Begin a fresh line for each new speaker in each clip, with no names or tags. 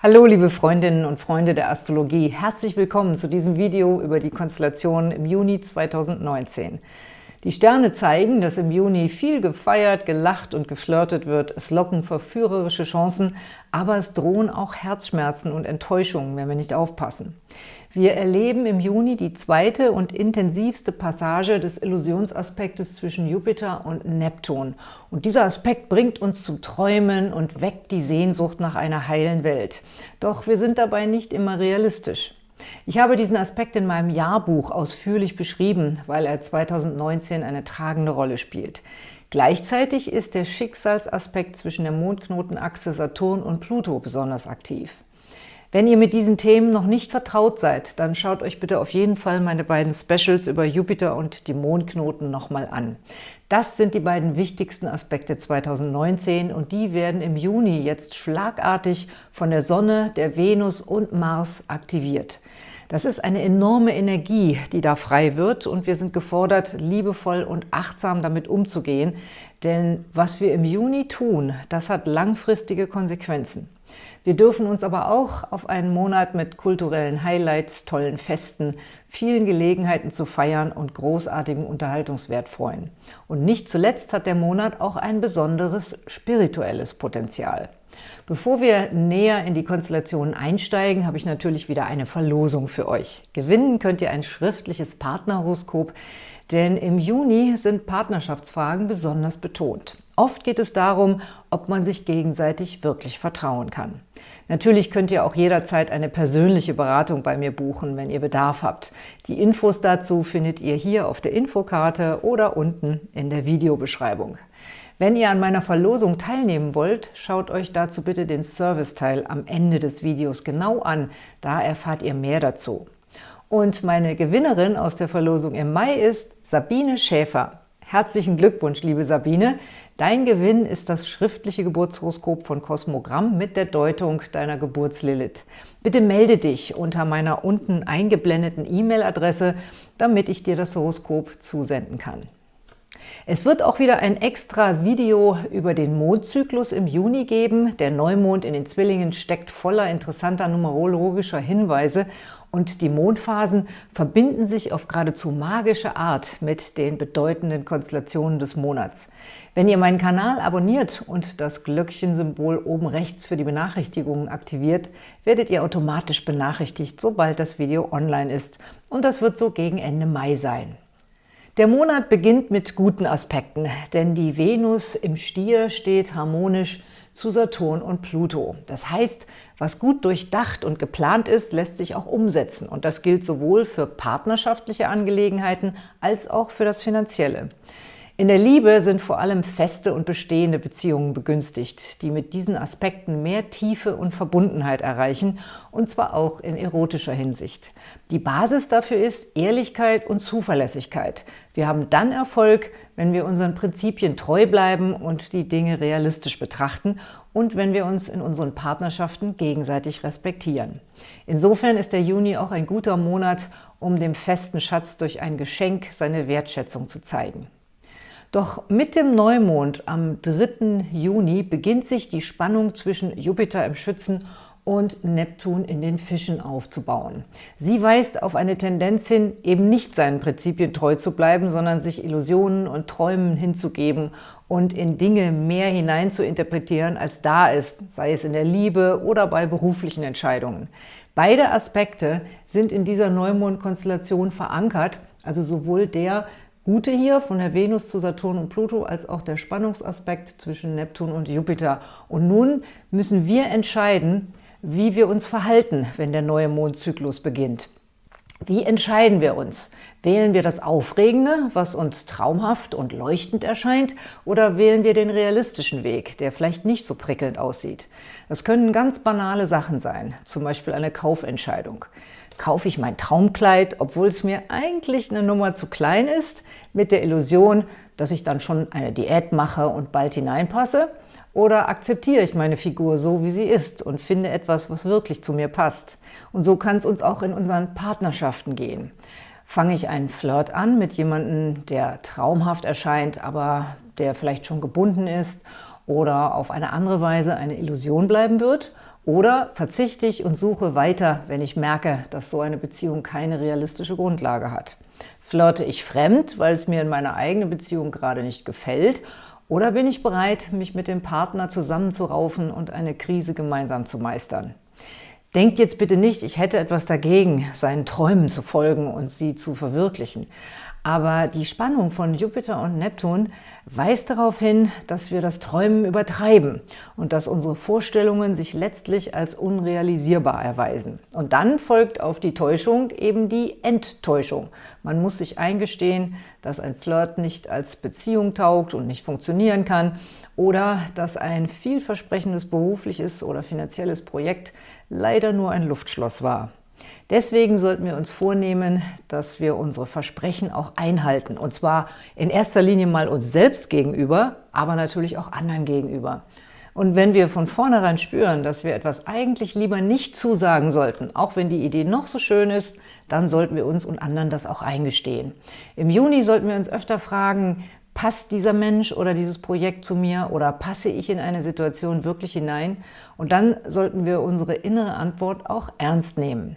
Hallo liebe Freundinnen und Freunde der Astrologie, herzlich willkommen zu diesem Video über die Konstellationen im Juni 2019. Die Sterne zeigen, dass im Juni viel gefeiert, gelacht und geflirtet wird. Es locken verführerische Chancen, aber es drohen auch Herzschmerzen und Enttäuschungen, wenn wir nicht aufpassen. Wir erleben im Juni die zweite und intensivste Passage des Illusionsaspektes zwischen Jupiter und Neptun. Und dieser Aspekt bringt uns zum Träumen und weckt die Sehnsucht nach einer heilen Welt. Doch wir sind dabei nicht immer realistisch. Ich habe diesen Aspekt in meinem Jahrbuch ausführlich beschrieben, weil er 2019 eine tragende Rolle spielt. Gleichzeitig ist der Schicksalsaspekt zwischen der Mondknotenachse Saturn und Pluto besonders aktiv. Wenn ihr mit diesen Themen noch nicht vertraut seid, dann schaut euch bitte auf jeden Fall meine beiden Specials über Jupiter und die Mondknoten nochmal an. Das sind die beiden wichtigsten Aspekte 2019 und die werden im Juni jetzt schlagartig von der Sonne, der Venus und Mars aktiviert. Das ist eine enorme Energie, die da frei wird und wir sind gefordert, liebevoll und achtsam damit umzugehen, denn was wir im Juni tun, das hat langfristige Konsequenzen. Wir dürfen uns aber auch auf einen Monat mit kulturellen Highlights, tollen Festen, vielen Gelegenheiten zu feiern und großartigem Unterhaltungswert freuen. Und nicht zuletzt hat der Monat auch ein besonderes spirituelles Potenzial. Bevor wir näher in die Konstellationen einsteigen, habe ich natürlich wieder eine Verlosung für euch. Gewinnen könnt ihr ein schriftliches Partnerhoroskop, denn im Juni sind Partnerschaftsfragen besonders betont. Oft geht es darum, ob man sich gegenseitig wirklich vertrauen kann. Natürlich könnt ihr auch jederzeit eine persönliche Beratung bei mir buchen, wenn ihr Bedarf habt. Die Infos dazu findet ihr hier auf der Infokarte oder unten in der Videobeschreibung. Wenn ihr an meiner Verlosung teilnehmen wollt, schaut euch dazu bitte den Serviceteil am Ende des Videos genau an. Da erfahrt ihr mehr dazu. Und meine Gewinnerin aus der Verlosung im Mai ist Sabine Schäfer. Herzlichen Glückwunsch, liebe Sabine! Dein Gewinn ist das schriftliche Geburtshoroskop von Kosmogramm mit der Deutung deiner Geburtslilith. Bitte melde dich unter meiner unten eingeblendeten E-Mail-Adresse, damit ich dir das Horoskop zusenden kann. Es wird auch wieder ein extra Video über den Mondzyklus im Juni geben. Der Neumond in den Zwillingen steckt voller interessanter numerologischer Hinweise und die Mondphasen verbinden sich auf geradezu magische Art mit den bedeutenden Konstellationen des Monats. Wenn ihr meinen Kanal abonniert und das Glöckchensymbol oben rechts für die Benachrichtigungen aktiviert, werdet ihr automatisch benachrichtigt, sobald das Video online ist. Und das wird so gegen Ende Mai sein. Der Monat beginnt mit guten Aspekten, denn die Venus im Stier steht harmonisch zu Saturn und Pluto. Das heißt, was gut durchdacht und geplant ist, lässt sich auch umsetzen. Und das gilt sowohl für partnerschaftliche Angelegenheiten als auch für das Finanzielle. In der Liebe sind vor allem feste und bestehende Beziehungen begünstigt, die mit diesen Aspekten mehr Tiefe und Verbundenheit erreichen, und zwar auch in erotischer Hinsicht. Die Basis dafür ist Ehrlichkeit und Zuverlässigkeit. Wir haben dann Erfolg, wenn wir unseren Prinzipien treu bleiben und die Dinge realistisch betrachten und wenn wir uns in unseren Partnerschaften gegenseitig respektieren. Insofern ist der Juni auch ein guter Monat, um dem festen Schatz durch ein Geschenk seine Wertschätzung zu zeigen. Doch mit dem Neumond am 3. Juni beginnt sich die Spannung zwischen Jupiter im Schützen und Neptun in den Fischen aufzubauen. Sie weist auf eine Tendenz hin, eben nicht seinen Prinzipien treu zu bleiben, sondern sich Illusionen und Träumen hinzugeben und in Dinge mehr hinein zu interpretieren, als da ist, sei es in der Liebe oder bei beruflichen Entscheidungen. Beide Aspekte sind in dieser Neumond-Konstellation verankert, also sowohl der Gute hier von der Venus zu Saturn und Pluto als auch der Spannungsaspekt zwischen Neptun und Jupiter. Und nun müssen wir entscheiden, wie wir uns verhalten, wenn der neue Mondzyklus beginnt. Wie entscheiden wir uns? Wählen wir das Aufregende, was uns traumhaft und leuchtend erscheint, oder wählen wir den realistischen Weg, der vielleicht nicht so prickelnd aussieht? Das können ganz banale Sachen sein, zum Beispiel eine Kaufentscheidung kaufe ich mein Traumkleid, obwohl es mir eigentlich eine Nummer zu klein ist, mit der Illusion, dass ich dann schon eine Diät mache und bald hineinpasse? Oder akzeptiere ich meine Figur so, wie sie ist und finde etwas, was wirklich zu mir passt? Und so kann es uns auch in unseren Partnerschaften gehen. Fange ich einen Flirt an mit jemandem, der traumhaft erscheint, aber der vielleicht schon gebunden ist oder auf eine andere Weise eine Illusion bleiben wird oder verzichte ich und suche weiter, wenn ich merke, dass so eine Beziehung keine realistische Grundlage hat. Flirte ich fremd, weil es mir in meiner eigenen Beziehung gerade nicht gefällt oder bin ich bereit, mich mit dem Partner zusammenzuraufen und eine Krise gemeinsam zu meistern? Denkt jetzt bitte nicht, ich hätte etwas dagegen, seinen Träumen zu folgen und sie zu verwirklichen. Aber die Spannung von Jupiter und Neptun weist darauf hin, dass wir das Träumen übertreiben und dass unsere Vorstellungen sich letztlich als unrealisierbar erweisen. Und dann folgt auf die Täuschung eben die Enttäuschung. Man muss sich eingestehen, dass ein Flirt nicht als Beziehung taugt und nicht funktionieren kann oder dass ein vielversprechendes berufliches oder finanzielles Projekt leider nur ein Luftschloss war. Deswegen sollten wir uns vornehmen, dass wir unsere Versprechen auch einhalten. Und zwar in erster Linie mal uns selbst gegenüber, aber natürlich auch anderen gegenüber. Und wenn wir von vornherein spüren, dass wir etwas eigentlich lieber nicht zusagen sollten, auch wenn die Idee noch so schön ist, dann sollten wir uns und anderen das auch eingestehen. Im Juni sollten wir uns öfter fragen, passt dieser Mensch oder dieses Projekt zu mir oder passe ich in eine Situation wirklich hinein? Und dann sollten wir unsere innere Antwort auch ernst nehmen.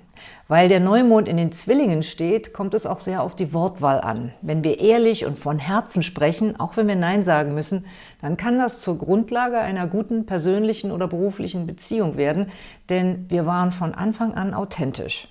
Weil der Neumond in den Zwillingen steht, kommt es auch sehr auf die Wortwahl an. Wenn wir ehrlich und von Herzen sprechen, auch wenn wir Nein sagen müssen, dann kann das zur Grundlage einer guten persönlichen oder beruflichen Beziehung werden, denn wir waren von Anfang an authentisch.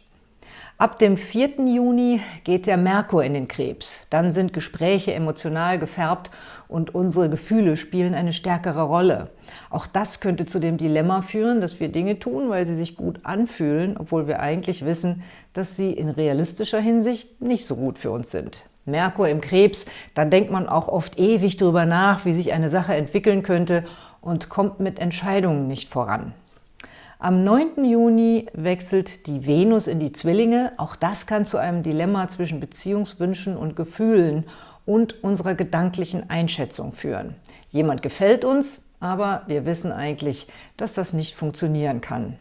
Ab dem 4. Juni geht der Merkur in den Krebs. Dann sind Gespräche emotional gefärbt und unsere Gefühle spielen eine stärkere Rolle. Auch das könnte zu dem Dilemma führen, dass wir Dinge tun, weil sie sich gut anfühlen, obwohl wir eigentlich wissen, dass sie in realistischer Hinsicht nicht so gut für uns sind. Merkur im Krebs, dann denkt man auch oft ewig darüber nach, wie sich eine Sache entwickeln könnte und kommt mit Entscheidungen nicht voran. Am 9. Juni wechselt die Venus in die Zwillinge. Auch das kann zu einem Dilemma zwischen Beziehungswünschen und Gefühlen und unserer gedanklichen Einschätzung führen. Jemand gefällt uns, aber wir wissen eigentlich, dass das nicht funktionieren kann.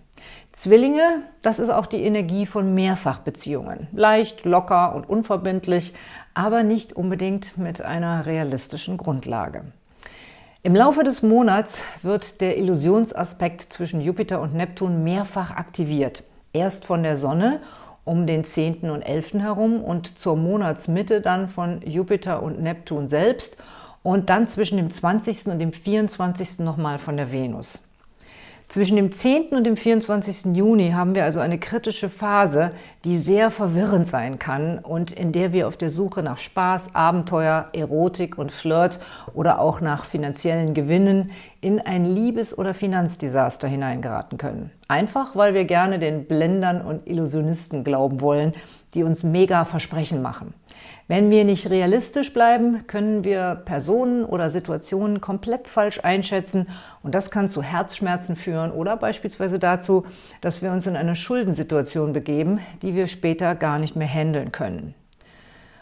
Zwillinge, das ist auch die Energie von Mehrfachbeziehungen. Leicht, locker und unverbindlich, aber nicht unbedingt mit einer realistischen Grundlage. Im Laufe des Monats wird der Illusionsaspekt zwischen Jupiter und Neptun mehrfach aktiviert. Erst von der Sonne um den 10. und 11. herum und zur Monatsmitte dann von Jupiter und Neptun selbst und dann zwischen dem 20. und dem 24. nochmal von der Venus. Zwischen dem 10. und dem 24. Juni haben wir also eine kritische Phase, die sehr verwirrend sein kann und in der wir auf der Suche nach Spaß, Abenteuer, Erotik und Flirt oder auch nach finanziellen Gewinnen in ein Liebes- oder Finanzdesaster hineingeraten können. Einfach, weil wir gerne den Blendern und Illusionisten glauben wollen, die uns mega Versprechen machen. Wenn wir nicht realistisch bleiben, können wir Personen oder Situationen komplett falsch einschätzen und das kann zu Herzschmerzen führen oder beispielsweise dazu, dass wir uns in eine Schuldensituation begeben, die wir später gar nicht mehr handeln können.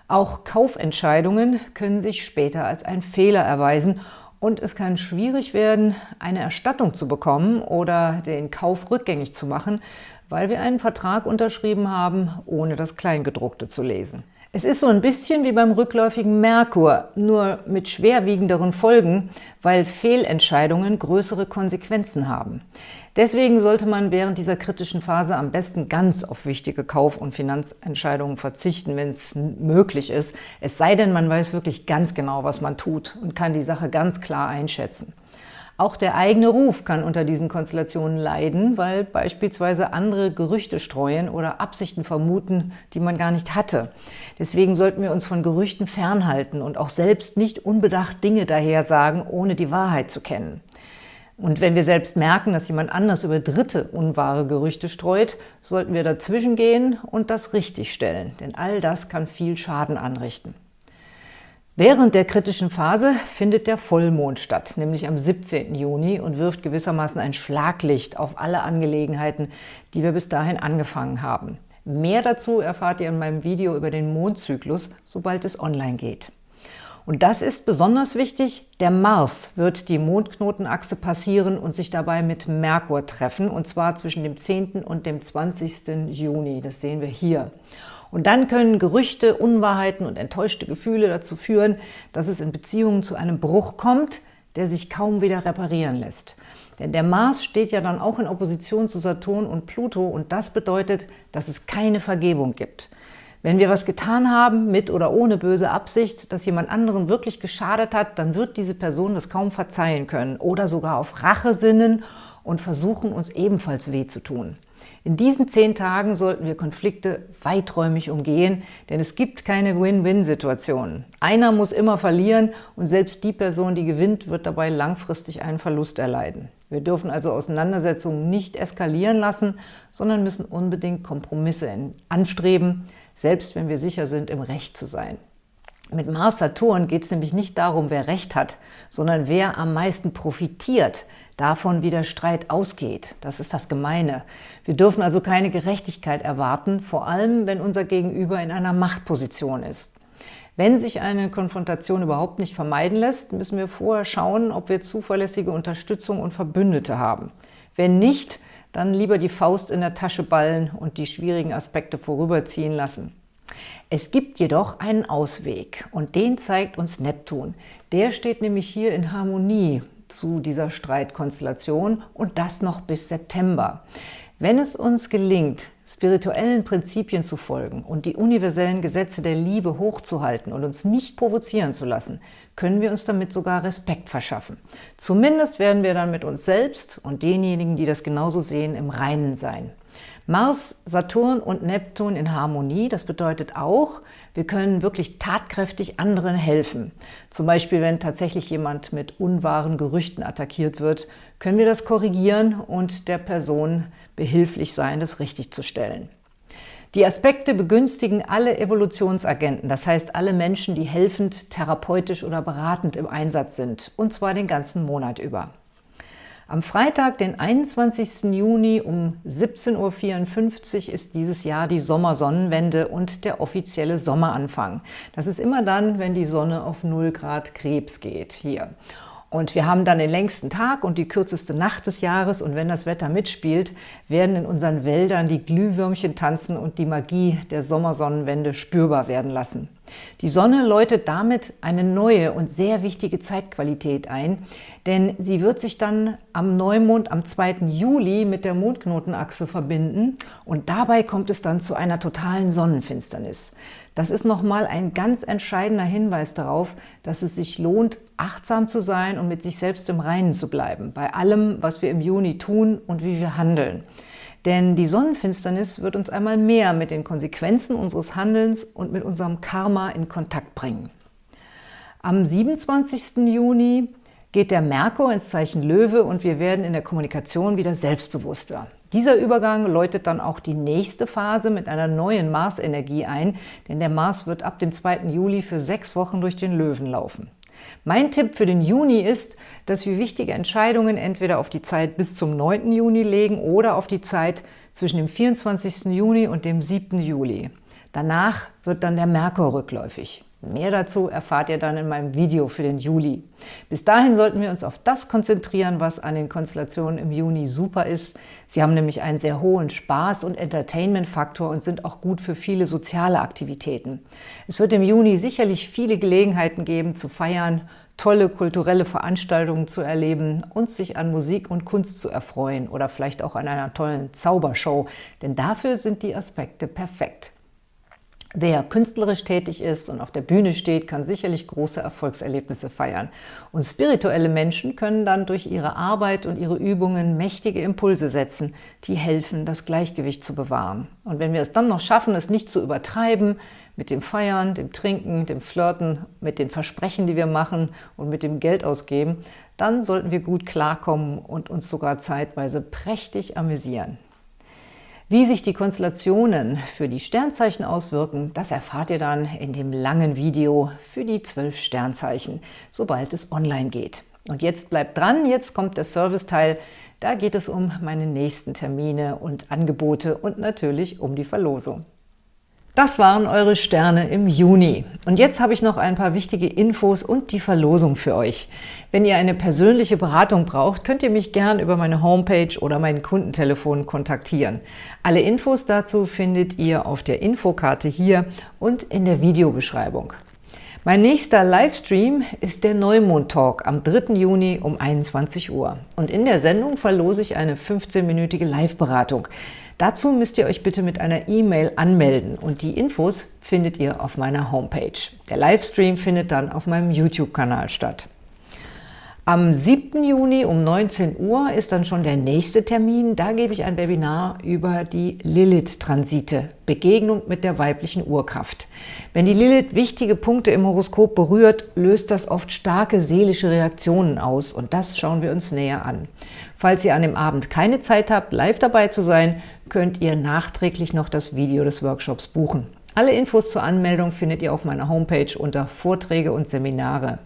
Auch Kaufentscheidungen können sich später als ein Fehler erweisen und es kann schwierig werden, eine Erstattung zu bekommen oder den Kauf rückgängig zu machen, weil wir einen Vertrag unterschrieben haben, ohne das Kleingedruckte zu lesen. Es ist so ein bisschen wie beim rückläufigen Merkur, nur mit schwerwiegenderen Folgen, weil Fehlentscheidungen größere Konsequenzen haben. Deswegen sollte man während dieser kritischen Phase am besten ganz auf wichtige Kauf- und Finanzentscheidungen verzichten, wenn es möglich ist. Es sei denn, man weiß wirklich ganz genau, was man tut und kann die Sache ganz klar einschätzen. Auch der eigene Ruf kann unter diesen Konstellationen leiden, weil beispielsweise andere Gerüchte streuen oder Absichten vermuten, die man gar nicht hatte. Deswegen sollten wir uns von Gerüchten fernhalten und auch selbst nicht unbedacht Dinge daher sagen, ohne die Wahrheit zu kennen. Und wenn wir selbst merken, dass jemand anders über Dritte unwahre Gerüchte streut, sollten wir dazwischen gehen und das richtigstellen, denn all das kann viel Schaden anrichten. Während der kritischen Phase findet der Vollmond statt, nämlich am 17. Juni und wirft gewissermaßen ein Schlaglicht auf alle Angelegenheiten, die wir bis dahin angefangen haben. Mehr dazu erfahrt ihr in meinem Video über den Mondzyklus, sobald es online geht. Und das ist besonders wichtig, der Mars wird die Mondknotenachse passieren und sich dabei mit Merkur treffen, und zwar zwischen dem 10. und dem 20. Juni. Das sehen wir hier. Und dann können Gerüchte, Unwahrheiten und enttäuschte Gefühle dazu führen, dass es in Beziehungen zu einem Bruch kommt, der sich kaum wieder reparieren lässt. Denn der Mars steht ja dann auch in Opposition zu Saturn und Pluto und das bedeutet, dass es keine Vergebung gibt. Wenn wir was getan haben, mit oder ohne böse Absicht, das jemand anderen wirklich geschadet hat, dann wird diese Person das kaum verzeihen können oder sogar auf Rache sinnen und versuchen, uns ebenfalls weh zu tun. In diesen zehn Tagen sollten wir Konflikte weiträumig umgehen, denn es gibt keine Win-Win-Situationen. Einer muss immer verlieren und selbst die Person, die gewinnt, wird dabei langfristig einen Verlust erleiden. Wir dürfen also Auseinandersetzungen nicht eskalieren lassen, sondern müssen unbedingt Kompromisse anstreben, selbst wenn wir sicher sind, im Recht zu sein. Mit Mars-Saturn geht es nämlich nicht darum, wer Recht hat, sondern wer am meisten profitiert davon, wie der Streit ausgeht. Das ist das Gemeine. Wir dürfen also keine Gerechtigkeit erwarten, vor allem, wenn unser Gegenüber in einer Machtposition ist. Wenn sich eine Konfrontation überhaupt nicht vermeiden lässt, müssen wir vorher schauen, ob wir zuverlässige Unterstützung und Verbündete haben. Wenn nicht, dann lieber die Faust in der Tasche ballen und die schwierigen Aspekte vorüberziehen lassen. Es gibt jedoch einen Ausweg und den zeigt uns Neptun. Der steht nämlich hier in Harmonie zu dieser Streitkonstellation und das noch bis September. Wenn es uns gelingt, spirituellen Prinzipien zu folgen und die universellen Gesetze der Liebe hochzuhalten und uns nicht provozieren zu lassen, können wir uns damit sogar Respekt verschaffen. Zumindest werden wir dann mit uns selbst und denjenigen, die das genauso sehen, im Reinen sein. Mars, Saturn und Neptun in Harmonie, das bedeutet auch, wir können wirklich tatkräftig anderen helfen. Zum Beispiel, wenn tatsächlich jemand mit unwahren Gerüchten attackiert wird, können wir das korrigieren und der Person behilflich sein, das richtig zu stellen. Die Aspekte begünstigen alle Evolutionsagenten, das heißt alle Menschen, die helfend, therapeutisch oder beratend im Einsatz sind, und zwar den ganzen Monat über. Am Freitag, den 21. Juni um 17.54 Uhr ist dieses Jahr die Sommersonnenwende und der offizielle Sommeranfang. Das ist immer dann, wenn die Sonne auf 0 Grad Krebs geht, hier. Und wir haben dann den längsten Tag und die kürzeste Nacht des Jahres und wenn das Wetter mitspielt, werden in unseren Wäldern die Glühwürmchen tanzen und die Magie der Sommersonnenwende spürbar werden lassen. Die Sonne läutet damit eine neue und sehr wichtige Zeitqualität ein, denn sie wird sich dann am Neumond am 2. Juli mit der Mondknotenachse verbinden und dabei kommt es dann zu einer totalen Sonnenfinsternis. Das ist nochmal ein ganz entscheidender Hinweis darauf, dass es sich lohnt, achtsam zu sein und mit sich selbst im Reinen zu bleiben, bei allem, was wir im Juni tun und wie wir handeln. Denn die Sonnenfinsternis wird uns einmal mehr mit den Konsequenzen unseres Handelns und mit unserem Karma in Kontakt bringen. Am 27. Juni geht der Merkur ins Zeichen Löwe und wir werden in der Kommunikation wieder selbstbewusster. Dieser Übergang läutet dann auch die nächste Phase mit einer neuen Marsenergie ein, denn der Mars wird ab dem 2. Juli für sechs Wochen durch den Löwen laufen. Mein Tipp für den Juni ist, dass wir wichtige Entscheidungen entweder auf die Zeit bis zum 9. Juni legen oder auf die Zeit zwischen dem 24. Juni und dem 7. Juli. Danach wird dann der Merkur rückläufig. Mehr dazu erfahrt ihr dann in meinem Video für den Juli. Bis dahin sollten wir uns auf das konzentrieren, was an den Konstellationen im Juni super ist. Sie haben nämlich einen sehr hohen Spaß- und Entertainment-Faktor und sind auch gut für viele soziale Aktivitäten. Es wird im Juni sicherlich viele Gelegenheiten geben, zu feiern, tolle kulturelle Veranstaltungen zu erleben und sich an Musik und Kunst zu erfreuen oder vielleicht auch an einer tollen Zaubershow, denn dafür sind die Aspekte perfekt. Wer künstlerisch tätig ist und auf der Bühne steht, kann sicherlich große Erfolgserlebnisse feiern. Und spirituelle Menschen können dann durch ihre Arbeit und ihre Übungen mächtige Impulse setzen, die helfen, das Gleichgewicht zu bewahren. Und wenn wir es dann noch schaffen, es nicht zu übertreiben, mit dem Feiern, dem Trinken, dem Flirten, mit den Versprechen, die wir machen und mit dem Geld ausgeben, dann sollten wir gut klarkommen und uns sogar zeitweise prächtig amüsieren. Wie sich die Konstellationen für die Sternzeichen auswirken, das erfahrt ihr dann in dem langen Video für die zwölf Sternzeichen, sobald es online geht. Und jetzt bleibt dran, jetzt kommt der Serviceteil. Da geht es um meine nächsten Termine und Angebote und natürlich um die Verlosung. Das waren eure Sterne im Juni. Und jetzt habe ich noch ein paar wichtige Infos und die Verlosung für euch. Wenn ihr eine persönliche Beratung braucht, könnt ihr mich gern über meine Homepage oder mein Kundentelefon kontaktieren. Alle Infos dazu findet ihr auf der Infokarte hier und in der Videobeschreibung. Mein nächster Livestream ist der Neumond-Talk am 3. Juni um 21 Uhr. Und in der Sendung verlose ich eine 15-minütige Live-Beratung. Dazu müsst ihr euch bitte mit einer E-Mail anmelden und die Infos findet ihr auf meiner Homepage. Der Livestream findet dann auf meinem YouTube-Kanal statt. Am 7. Juni um 19 Uhr ist dann schon der nächste Termin. Da gebe ich ein Webinar über die Lilith-Transite, Begegnung mit der weiblichen Urkraft. Wenn die Lilith wichtige Punkte im Horoskop berührt, löst das oft starke seelische Reaktionen aus und das schauen wir uns näher an. Falls ihr an dem Abend keine Zeit habt, live dabei zu sein, könnt ihr nachträglich noch das Video des Workshops buchen. Alle Infos zur Anmeldung findet ihr auf meiner Homepage unter Vorträge und Seminare.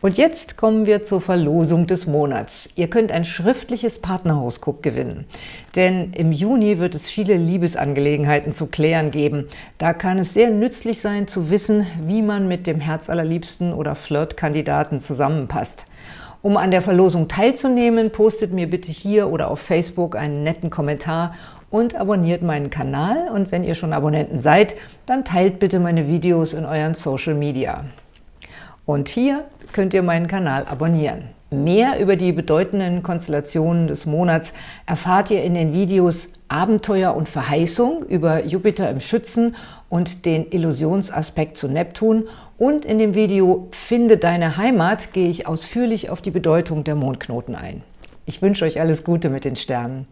Und jetzt kommen wir zur Verlosung des Monats. Ihr könnt ein schriftliches Partnerhoroskop gewinnen. Denn im Juni wird es viele Liebesangelegenheiten zu klären geben. Da kann es sehr nützlich sein, zu wissen, wie man mit dem Herzallerliebsten oder Flirtkandidaten zusammenpasst. Um an der Verlosung teilzunehmen, postet mir bitte hier oder auf Facebook einen netten Kommentar und abonniert meinen Kanal. Und wenn ihr schon Abonnenten seid, dann teilt bitte meine Videos in euren Social Media. Und hier könnt ihr meinen Kanal abonnieren. Mehr über die bedeutenden Konstellationen des Monats erfahrt ihr in den Videos Abenteuer und Verheißung über Jupiter im Schützen und den Illusionsaspekt zu Neptun und in dem Video Finde deine Heimat gehe ich ausführlich auf die Bedeutung der Mondknoten ein. Ich wünsche euch alles Gute mit den Sternen.